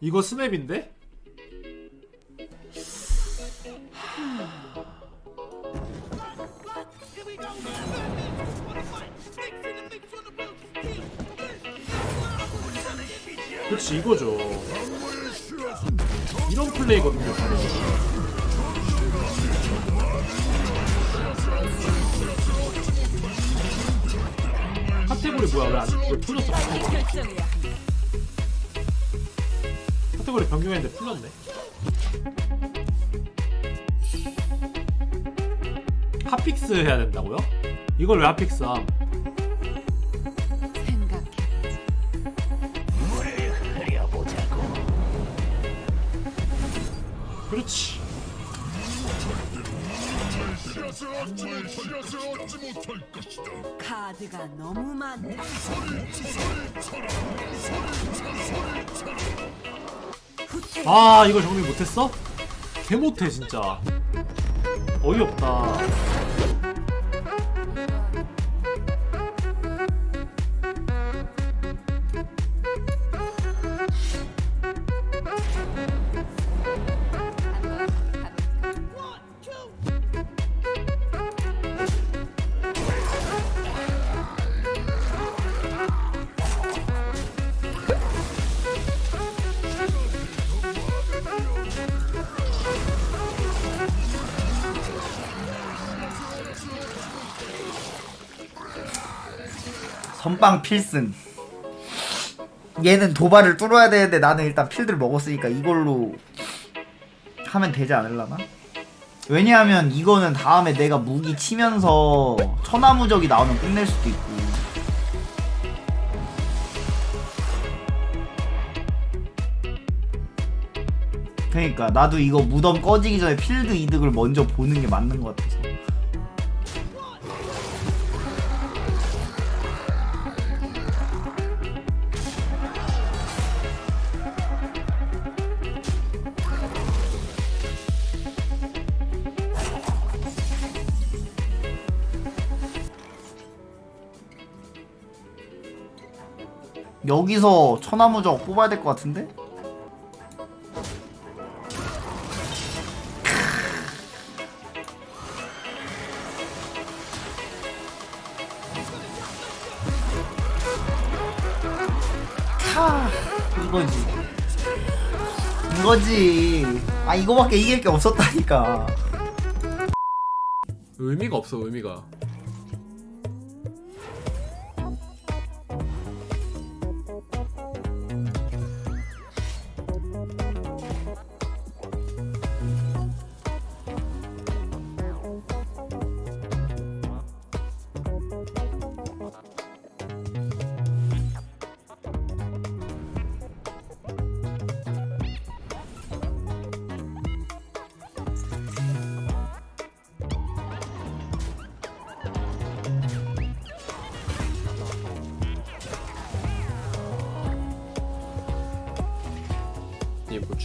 이거 스맵인데? 그렇지 이거죠 이런 플레이거든요 카테고리 뭐야 왜 안 왜 풀렸어. 카테고리 변경했는데 풀렸네 hotfix 해야 된다고요? 이걸 왜 hotfix 함? 생각해. 그렇지 카드가 너무 많다. 아 이걸 정리 못했어? 개 못해 진짜 어이없다 선빵 필승. 얘는 도발을 뚫어야 되는데 나는 일단 필드를 먹었으니까 이걸로 하면 되지 않을라나? 왜냐하면 이거는 다음에 내가 무기 치면서 천하무적이 나오면 끝낼 수도 있고. 그러니까 나도 이거 무덤 꺼지기 전에 필드 이득을 먼저 보는 게 맞는 것 같아서 여기서 천하무적 뽑아야 될 것 같은데? 캬. 이거지. 이거지. 아 이거밖에 이길 게 없었다니까. 의미가 없어 의미가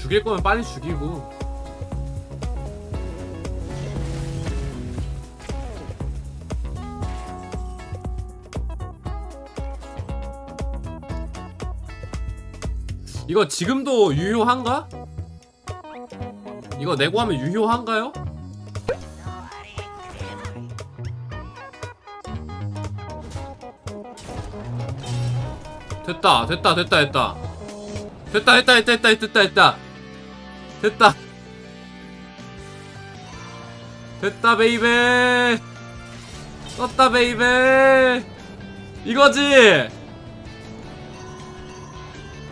죽일 거면 빨리 죽이고 이거 지금도 유효한가? 이거 내고 하면 유효한가요? 됐다 됐다 됐다 됐다 됐다 됐다 됐다 됐다 됐다 됐다 됐다. 됐다 baby. 떴다 baby. 이거지.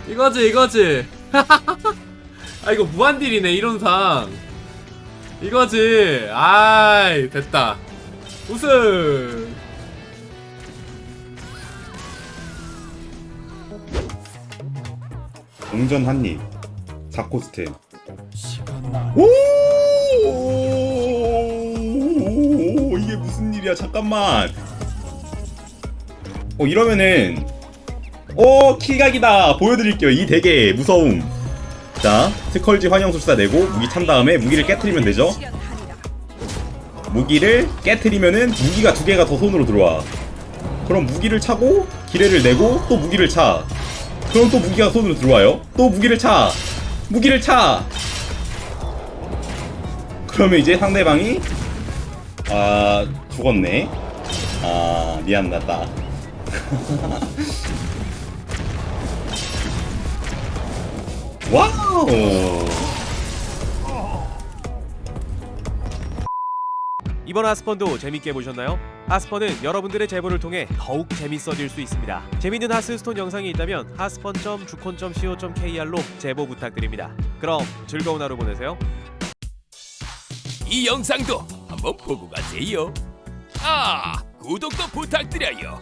이거지 이거지. 아 이거 무한딜이네 이론상. 이거지. 아이 됐다. 우승. 동전 한입 사코스템 오 이게 무슨 일이야 잠깐만 어 이러면은 어 킬각이다 보여드릴게요 이 되게 무서움 자 스컬지 환영술사 내고 무기 찬 다음에 무기를 깨트리면 되죠. 무기를 깨트리면은 무기가 두 개가 더 손으로 들어와 그럼 무기를 차고 기회를 내고 또 무기를 차 그럼 또 무기가 손으로 들어와요. 또 무기를 차. 무기를 차. 그러면 이제 상대방이 아 죽었네. 아 미안하다. 와우. 이번 하스펀도 재밌게 보셨나요? 하스펀은 여러분들의 제보를 통해 더욱 재밌어질 수 있습니다. 재밌는 하스스톤 영상이 있다면 하스펀.주콘.co.kr로 제보 부탁드립니다. 그럼 즐거운 하루 보내세요. 이 영상도 한번 보고 가세요. 아, 구독도 부탁드려요.